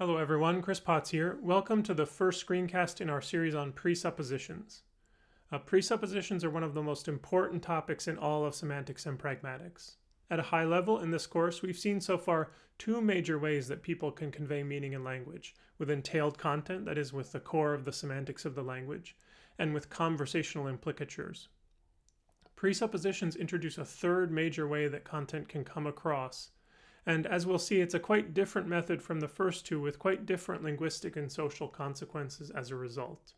Hello everyone, Chris Potts here. Welcome to the first screencast in our series on presuppositions. Uh, presuppositions are one of the most important topics in all of semantics and pragmatics. At a high level in this course, we've seen so far two major ways that people can convey meaning in language, with entailed content, that is with the core of the semantics of the language, and with conversational implicatures. Presuppositions introduce a third major way that content can come across, and as we'll see, it's a quite different method from the first two with quite different linguistic and social consequences as a result.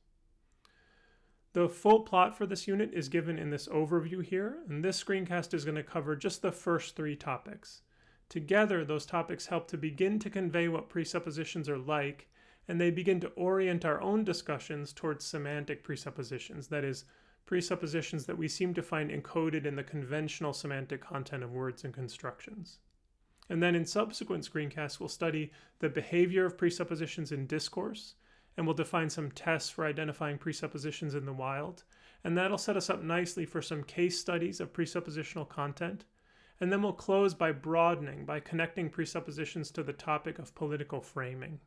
The full plot for this unit is given in this overview here, and this screencast is going to cover just the first three topics. Together, those topics help to begin to convey what presuppositions are like, and they begin to orient our own discussions towards semantic presuppositions, that is, presuppositions that we seem to find encoded in the conventional semantic content of words and constructions. And then in subsequent screencasts, we'll study the behavior of presuppositions in discourse, and we'll define some tests for identifying presuppositions in the wild. And that'll set us up nicely for some case studies of presuppositional content. And then we'll close by broadening, by connecting presuppositions to the topic of political framing.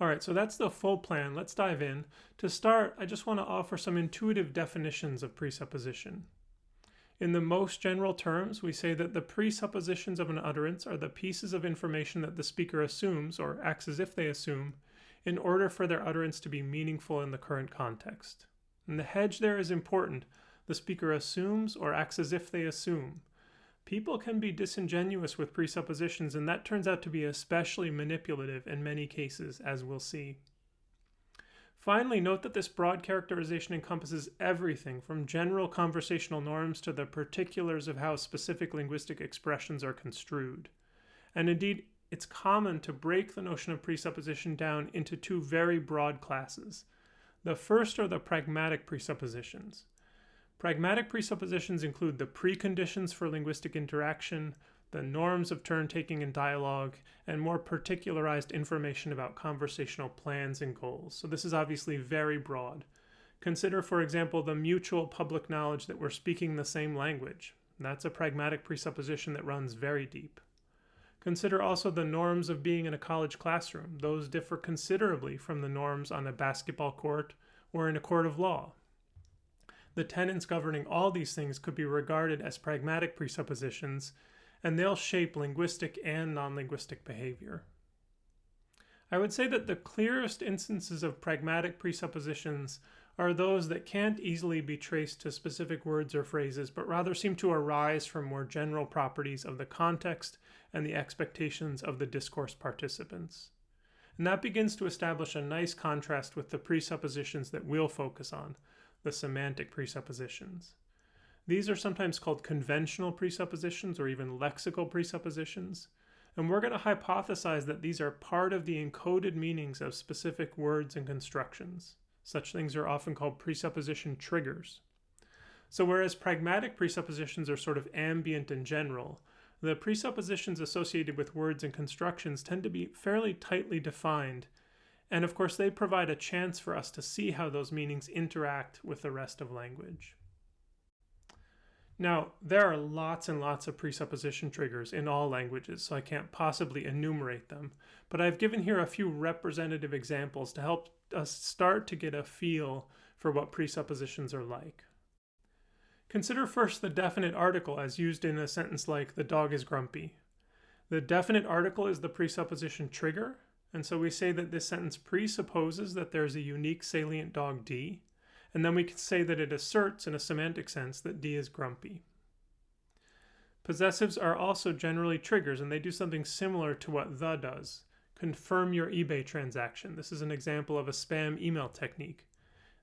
All right, so that's the full plan. Let's dive in. To start, I just want to offer some intuitive definitions of presupposition. In the most general terms, we say that the presuppositions of an utterance are the pieces of information that the speaker assumes, or acts as if they assume, in order for their utterance to be meaningful in the current context. And the hedge there is important. The speaker assumes or acts as if they assume. People can be disingenuous with presuppositions, and that turns out to be especially manipulative in many cases, as we'll see. Finally, note that this broad characterization encompasses everything from general conversational norms to the particulars of how specific linguistic expressions are construed. And indeed, it's common to break the notion of presupposition down into two very broad classes. The first are the pragmatic presuppositions. Pragmatic presuppositions include the preconditions for linguistic interaction, the norms of turn taking in dialogue, and more particularized information about conversational plans and goals. So this is obviously very broad. Consider, for example, the mutual public knowledge that we're speaking the same language. That's a pragmatic presupposition that runs very deep. Consider also the norms of being in a college classroom. Those differ considerably from the norms on a basketball court or in a court of law. The tenets governing all these things could be regarded as pragmatic presuppositions and they'll shape linguistic and non-linguistic behavior. I would say that the clearest instances of pragmatic presuppositions are those that can't easily be traced to specific words or phrases, but rather seem to arise from more general properties of the context and the expectations of the discourse participants. And that begins to establish a nice contrast with the presuppositions that we'll focus on, the semantic presuppositions. These are sometimes called conventional presuppositions or even lexical presuppositions. And we're going to hypothesize that these are part of the encoded meanings of specific words and constructions. Such things are often called presupposition triggers. So whereas pragmatic presuppositions are sort of ambient and general, the presuppositions associated with words and constructions tend to be fairly tightly defined. And of course, they provide a chance for us to see how those meanings interact with the rest of language. Now, there are lots and lots of presupposition triggers in all languages, so I can't possibly enumerate them, but I've given here a few representative examples to help us start to get a feel for what presuppositions are like. Consider first the definite article as used in a sentence like, the dog is grumpy. The definite article is the presupposition trigger, and so we say that this sentence presupposes that there's a unique salient dog D, and then we can say that it asserts in a semantic sense that D is grumpy. Possessives are also generally triggers, and they do something similar to what the does. Confirm your eBay transaction. This is an example of a spam email technique.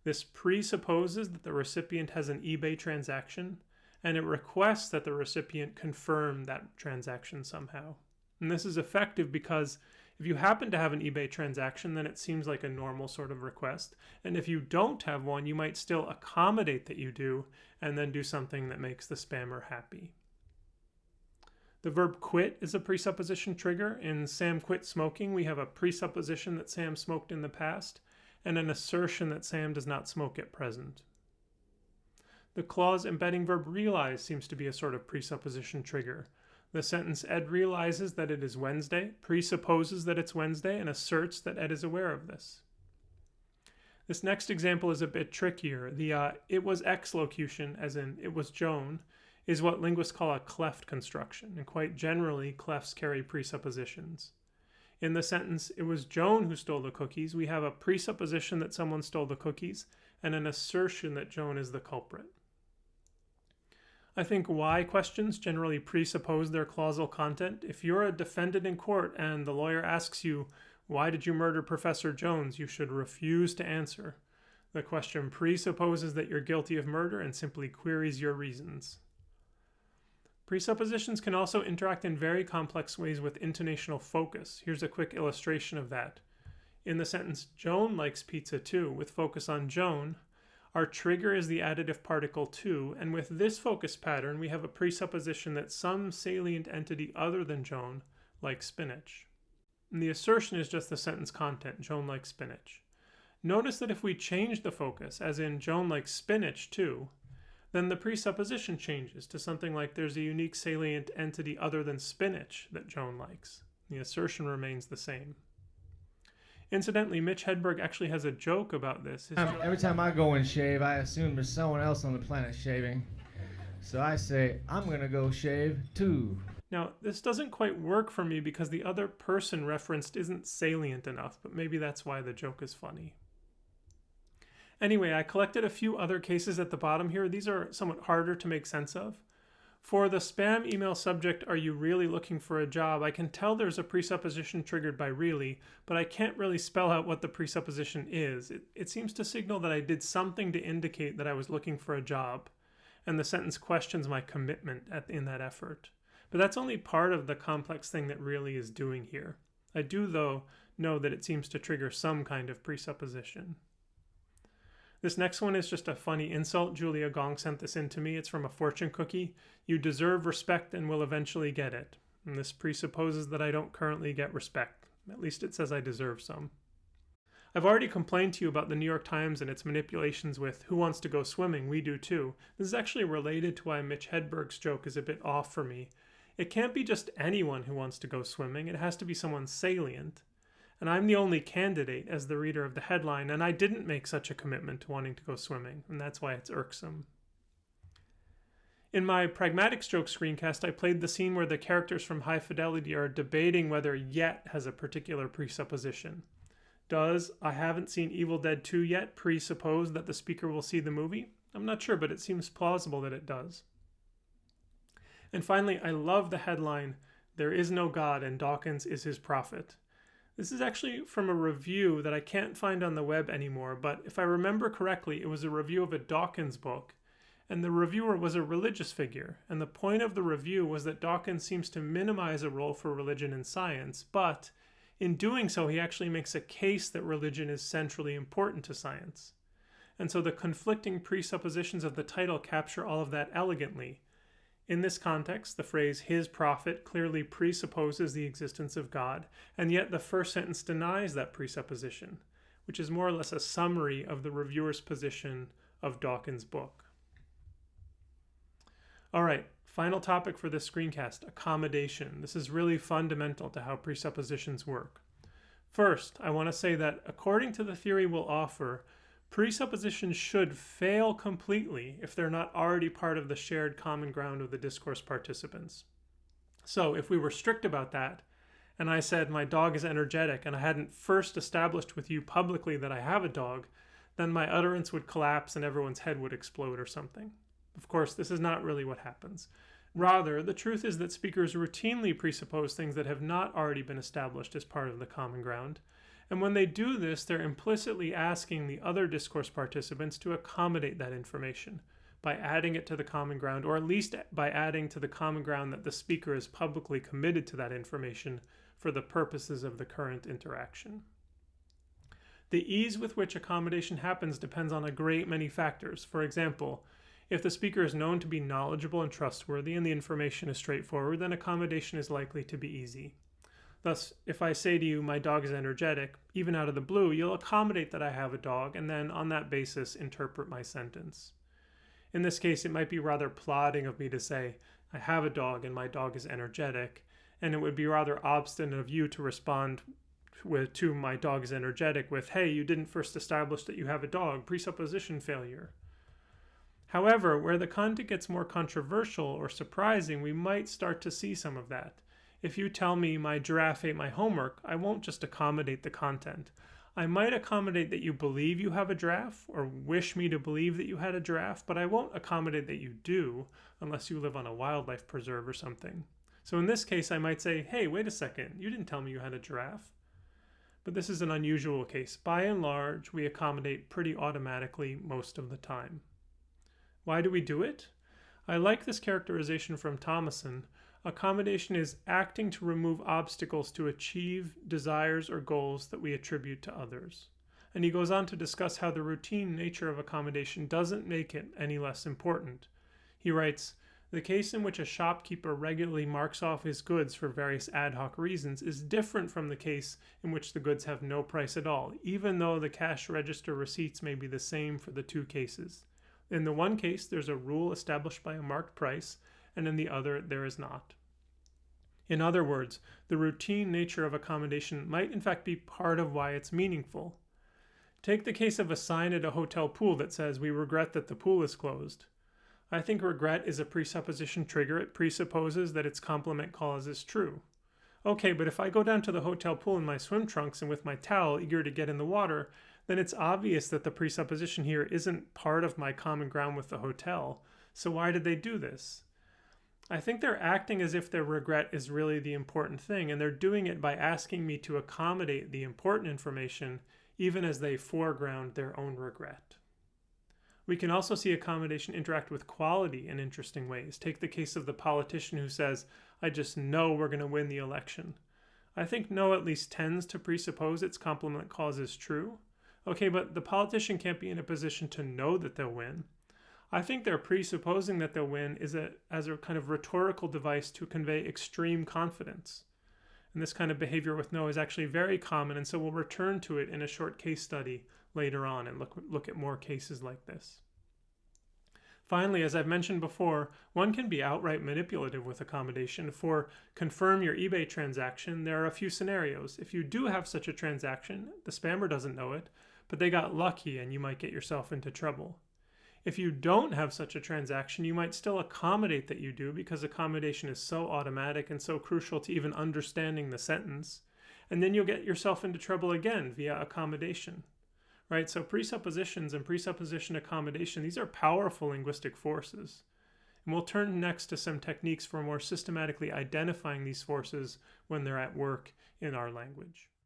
This presupposes that the recipient has an eBay transaction, and it requests that the recipient confirm that transaction somehow. And this is effective because if you happen to have an eBay transaction, then it seems like a normal sort of request. And if you don't have one, you might still accommodate that you do and then do something that makes the spammer happy. The verb quit is a presupposition trigger. In Sam quit smoking, we have a presupposition that Sam smoked in the past and an assertion that Sam does not smoke at present. The clause embedding verb realize seems to be a sort of presupposition trigger. The sentence Ed realizes that it is Wednesday presupposes that it's Wednesday and asserts that Ed is aware of this. This next example is a bit trickier. The uh, it was X locution, as in it was Joan, is what linguists call a cleft construction, and quite generally, clefts carry presuppositions. In the sentence, it was Joan who stole the cookies, we have a presupposition that someone stole the cookies and an assertion that Joan is the culprit. I think why questions generally presuppose their clausal content. If you're a defendant in court and the lawyer asks you, Why did you murder Professor Jones? you should refuse to answer. The question presupposes that you're guilty of murder and simply queries your reasons. Presuppositions can also interact in very complex ways with intonational focus. Here's a quick illustration of that. In the sentence, Joan likes pizza too, with focus on Joan, our trigger is the additive particle too, and with this focus pattern, we have a presupposition that some salient entity other than Joan likes spinach. And the assertion is just the sentence content, Joan likes spinach. Notice that if we change the focus, as in Joan likes spinach too, then the presupposition changes to something like there's a unique salient entity other than spinach that Joan likes. The assertion remains the same. Incidentally, Mitch Hedberg actually has a joke about this. Um, every time I go and shave, I assume there's someone else on the planet shaving. So I say, I'm going to go shave too. Now, this doesn't quite work for me because the other person referenced isn't salient enough, but maybe that's why the joke is funny. Anyway, I collected a few other cases at the bottom here. These are somewhat harder to make sense of. For the spam email subject, are you really looking for a job? I can tell there's a presupposition triggered by really, but I can't really spell out what the presupposition is. It, it seems to signal that I did something to indicate that I was looking for a job, and the sentence questions my commitment at, in that effort. But that's only part of the complex thing that really is doing here. I do, though, know that it seems to trigger some kind of presupposition. This next one is just a funny insult. Julia Gong sent this in to me. It's from a fortune cookie. You deserve respect and will eventually get it. And this presupposes that I don't currently get respect. At least it says I deserve some. I've already complained to you about the New York Times and its manipulations with Who Wants to Go Swimming? We Do Too. This is actually related to why Mitch Hedberg's joke is a bit off for me. It can't be just anyone who wants to go swimming, it has to be someone salient and I'm the only candidate as the reader of the headline, and I didn't make such a commitment to wanting to go swimming, and that's why it's irksome. In my Pragmatic Stroke screencast, I played the scene where the characters from High Fidelity are debating whether yet has a particular presupposition. Does I haven't seen Evil Dead 2 yet presuppose that the speaker will see the movie? I'm not sure, but it seems plausible that it does. And finally, I love the headline There is no God and Dawkins is his prophet. This is actually from a review that I can't find on the web anymore, but if I remember correctly, it was a review of a Dawkins book, and the reviewer was a religious figure, and the point of the review was that Dawkins seems to minimize a role for religion in science, but in doing so, he actually makes a case that religion is centrally important to science. And so the conflicting presuppositions of the title capture all of that elegantly. In this context, the phrase his prophet clearly presupposes the existence of God, and yet the first sentence denies that presupposition, which is more or less a summary of the reviewer's position of Dawkins' book. All right, final topic for this screencast accommodation. This is really fundamental to how presuppositions work. First, I want to say that according to the theory we'll offer, Presuppositions should fail completely if they're not already part of the shared common ground of the discourse participants. So if we were strict about that, and I said my dog is energetic and I hadn't first established with you publicly that I have a dog, then my utterance would collapse and everyone's head would explode or something. Of course, this is not really what happens. Rather, the truth is that speakers routinely presuppose things that have not already been established as part of the common ground, and when they do this, they're implicitly asking the other discourse participants to accommodate that information by adding it to the common ground, or at least by adding to the common ground that the speaker is publicly committed to that information for the purposes of the current interaction. The ease with which accommodation happens depends on a great many factors. For example, if the speaker is known to be knowledgeable and trustworthy and the information is straightforward, then accommodation is likely to be easy. Thus, if I say to you, my dog is energetic, even out of the blue, you'll accommodate that I have a dog and then on that basis interpret my sentence. In this case, it might be rather plodding of me to say, I have a dog and my dog is energetic, and it would be rather obstinate of you to respond with to my dog is energetic with, hey, you didn't first establish that you have a dog, presupposition failure. However, where the content gets more controversial or surprising, we might start to see some of that. If you tell me my giraffe ate my homework, I won't just accommodate the content. I might accommodate that you believe you have a giraffe or wish me to believe that you had a giraffe, but I won't accommodate that you do unless you live on a wildlife preserve or something. So in this case, I might say, hey, wait a second, you didn't tell me you had a giraffe. But this is an unusual case. By and large, we accommodate pretty automatically most of the time. Why do we do it? I like this characterization from Thomason. Accommodation is acting to remove obstacles to achieve desires or goals that we attribute to others. And he goes on to discuss how the routine nature of accommodation doesn't make it any less important. He writes, the case in which a shopkeeper regularly marks off his goods for various ad hoc reasons is different from the case in which the goods have no price at all, even though the cash register receipts may be the same for the two cases. In the one case, there's a rule established by a marked price, and in the other, there is not. In other words, the routine nature of accommodation might in fact be part of why it's meaningful. Take the case of a sign at a hotel pool that says, We regret that the pool is closed. I think regret is a presupposition trigger. It presupposes that its complement clause is true. Okay, but if I go down to the hotel pool in my swim trunks and with my towel, eager to get in the water, then it's obvious that the presupposition here isn't part of my common ground with the hotel. So why did they do this? I think they're acting as if their regret is really the important thing, and they're doing it by asking me to accommodate the important information even as they foreground their own regret. We can also see accommodation interact with quality in interesting ways. Take the case of the politician who says, I just know we're going to win the election. I think know at least tends to presuppose its complement clause is true, Okay, but the politician can't be in a position to know that they'll win. I think they're presupposing that they'll win is a, as a kind of rhetorical device to convey extreme confidence. And this kind of behavior with know is actually very common, and so we'll return to it in a short case study later on and look, look at more cases like this. Finally, as I've mentioned before, one can be outright manipulative with accommodation. For confirm your eBay transaction, there are a few scenarios. If you do have such a transaction, the spammer doesn't know it, but they got lucky and you might get yourself into trouble. If you don't have such a transaction, you might still accommodate that you do because accommodation is so automatic and so crucial to even understanding the sentence. And then you'll get yourself into trouble again via accommodation. Right? So presuppositions and presupposition accommodation, these are powerful linguistic forces. And we'll turn next to some techniques for more systematically identifying these forces when they're at work in our language.